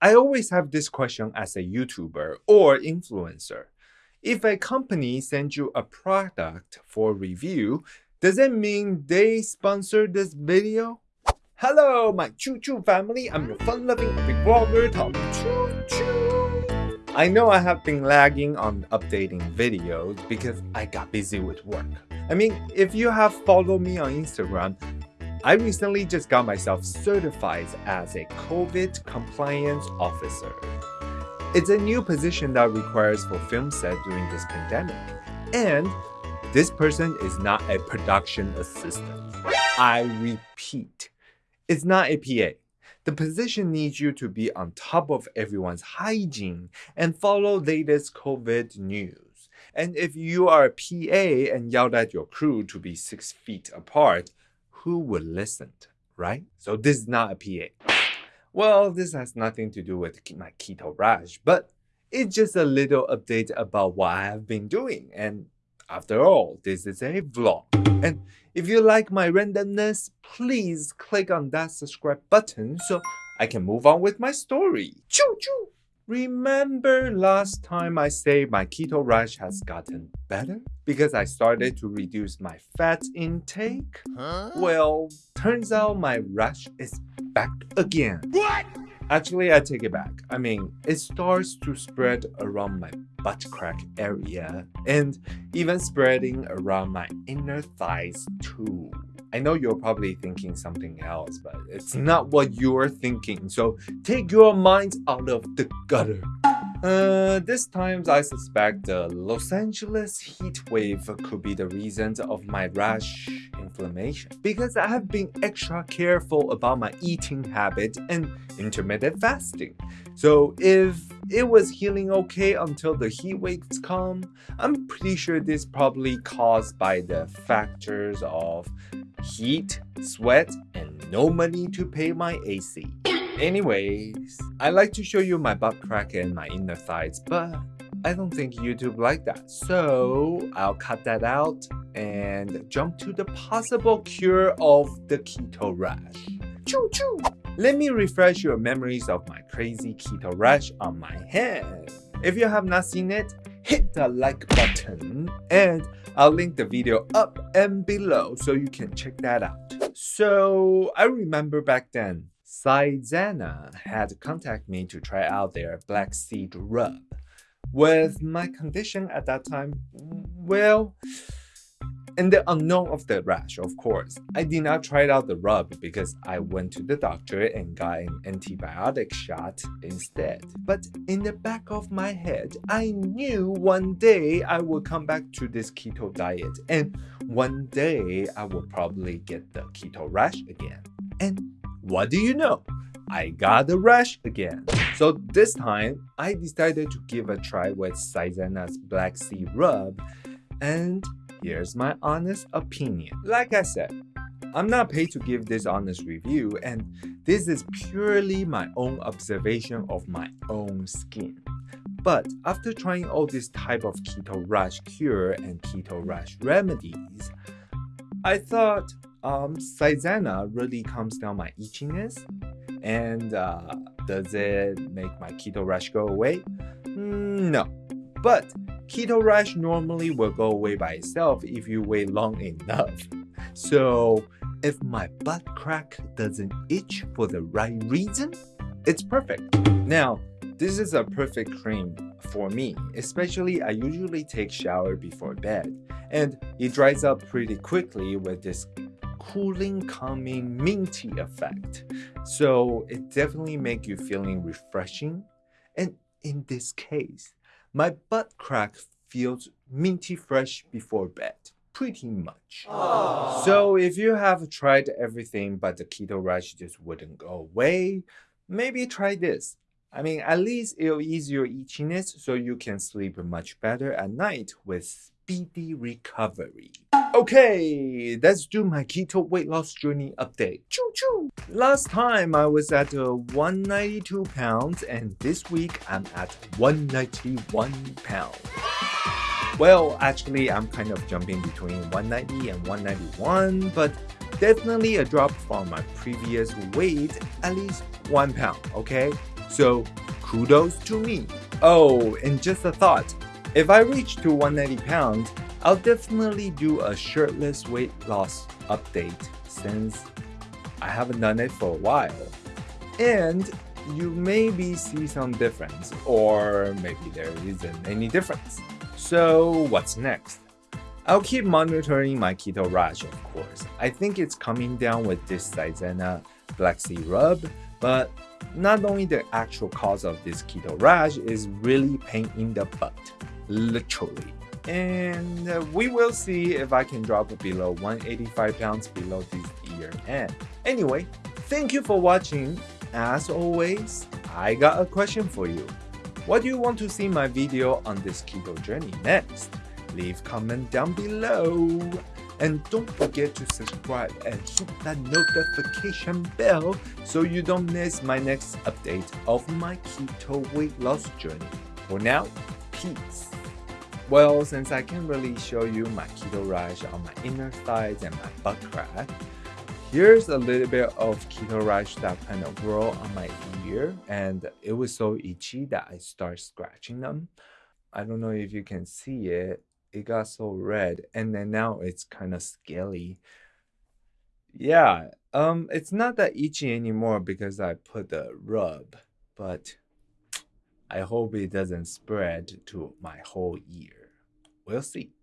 I always have this question as a YouTuber or influencer. If a company sends you a product for review, does it mean they sponsor this video? Hello, my Choo Choo family. I'm your fun-loving vlogger, Tom Choo Choo. I know I have been lagging on updating videos because I got busy with work. I mean, if you have followed me on Instagram, I recently just got myself certified as a COVID compliance officer. It's a new position that requires for film set during this pandemic. And this person is not a production assistant. I repeat, it's not a PA. The position needs you to be on top of everyone's hygiene and follow latest COVID news. And if you are a PA and yelled at your crew to be six feet apart, who would listen, right? So this is not a PA. Well, this has nothing to do with my keto rash, but it's just a little update about what I have been doing. And after all, this is a vlog. And if you like my randomness, please click on that subscribe button so I can move on with my story. Choo choo! Remember last time I said my keto rash has gotten better? Because I started to reduce my fat intake? Huh? Well, turns out my rash is back again. What? Actually, I take it back. I mean, it starts to spread around my butt crack area and even spreading around my inner thighs too. I know you're probably thinking something else, but it's not what you're thinking, so take your minds out of the gutter. Uh, this time I suspect the Los Angeles heat wave could be the reason of my rash inflammation because I have been extra careful about my eating habit and intermittent fasting. So if it was healing okay until the heat waves come, I'm pretty sure this probably caused by the factors of heat, sweat, and no money to pay my AC. Anyways, I like to show you my butt crack and my inner thighs, but I don't think YouTube like that. So I'll cut that out and jump to the possible cure of the keto rash. Choo choo! Let me refresh your memories of my crazy keto rash on my hand. If you have not seen it, hit the like button and I'll link the video up and below so you can check that out. So I remember back then, Saizena had contacted me to try out their black seed rub. With my condition at that time, well, and the unknown of the rash, of course. I did not try out the rub because I went to the doctor and got an antibiotic shot instead. But in the back of my head, I knew one day I would come back to this keto diet and one day I will probably get the keto rash again. And what do you know? I got the rash again. So this time, I decided to give a try with Saizena's Black Seed Rub and Here's my honest opinion. Like I said, I'm not paid to give this honest review and this is purely my own observation of my own skin. But after trying all this type of keto rash cure and keto rash remedies, I thought um, Saizena really calms down my itchiness and uh, does it make my keto rash go away? Mm, no. But Keto rash normally will go away by itself if you wait long enough. So if my butt crack doesn't itch for the right reason, it's perfect. Now, this is a perfect cream for me, especially I usually take shower before bed and it dries up pretty quickly with this cooling, calming, minty effect. So it definitely make you feeling refreshing. And in this case, my butt crack feels minty fresh before bed. Pretty much. Aww. So if you have tried everything but the keto rash just wouldn't go away, maybe try this. I mean, at least it'll ease your itchiness so you can sleep much better at night with speedy recovery. Okay, let's do my keto weight loss journey update. Choo choo! Last time I was at uh, 192 pounds and this week I'm at 191 pounds. Well, actually I'm kind of jumping between 190 and 191, but definitely a drop from my previous weight, at least one pound, okay? So kudos to me. Oh, and just a thought. If I reach to 190 pounds, I'll definitely do a shirtless weight loss update since I haven't done it for a while. And you maybe see some difference, or maybe there isn't any difference. So what's next? I'll keep monitoring my keto rash, of course. I think it's coming down with this Saizena Black Seed Rub, but not only the actual cause of this keto rash is really pain in the butt, literally. And uh, we will see if I can drop below 185 pounds below this year end. Anyway, thank you for watching. As always, I got a question for you. What do you want to see my video on this keto journey next? leave comment down below. And don't forget to subscribe and hit that notification bell so you don't miss my next update of my keto weight loss journey. For now, Well, since I can't really show you my keto rash on my inner thighs and my butt crack, here's a little bit of keto rash that kind of grew on my ear and it was so itchy that I started scratching them. I don't know if you can see it, it got so red and then now it's kind of scaly. Yeah um it's not that itchy anymore because i put the rub but i hope it doesn't spread to my whole ear we'll see